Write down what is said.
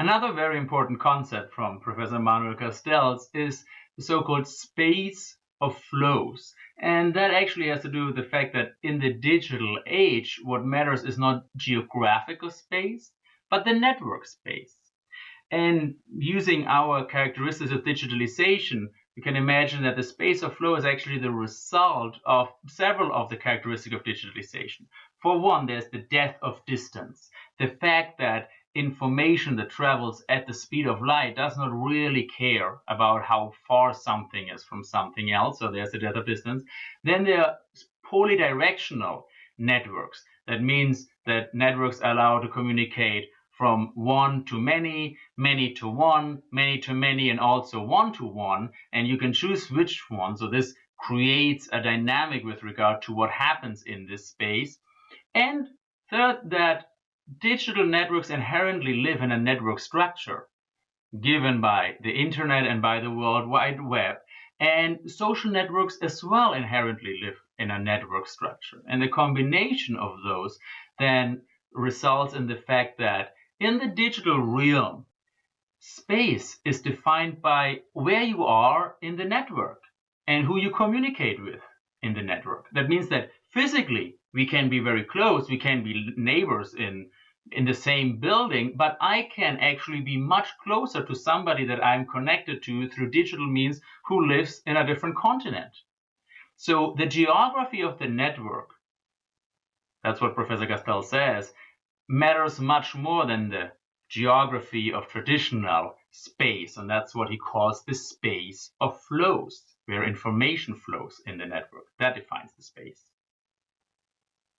Another very important concept from Professor Manuel Castells is the so-called space of flows. And that actually has to do with the fact that in the digital age, what matters is not geographical space, but the network space. And using our characteristics of digitalization, you can imagine that the space of flow is actually the result of several of the characteristics of digitalization. For one, there's the death of distance. The fact that information that travels at the speed of light does not really care about how far something is from something else, so there's the data distance. Then there are polydirectional networks. That means that networks allow to communicate from one to many, many to one, many to many, and also one to one, and you can choose which one. So this creates a dynamic with regard to what happens in this space. And third, that digital networks inherently live in a network structure given by the internet and by the World Wide Web. And social networks as well inherently live in a network structure. And the combination of those then results in the fact that in the digital realm, space is defined by where you are in the network and who you communicate with in the network. That means that physically we can be very close, we can be neighbors in in the same building, but I can actually be much closer to somebody that I'm connected to through digital means who lives in a different continent. So the geography of the network, that's what Professor Castells says, matters much more than the geography of traditional space. And that's what he calls the space of flows, where information flows in the network. That defines the space.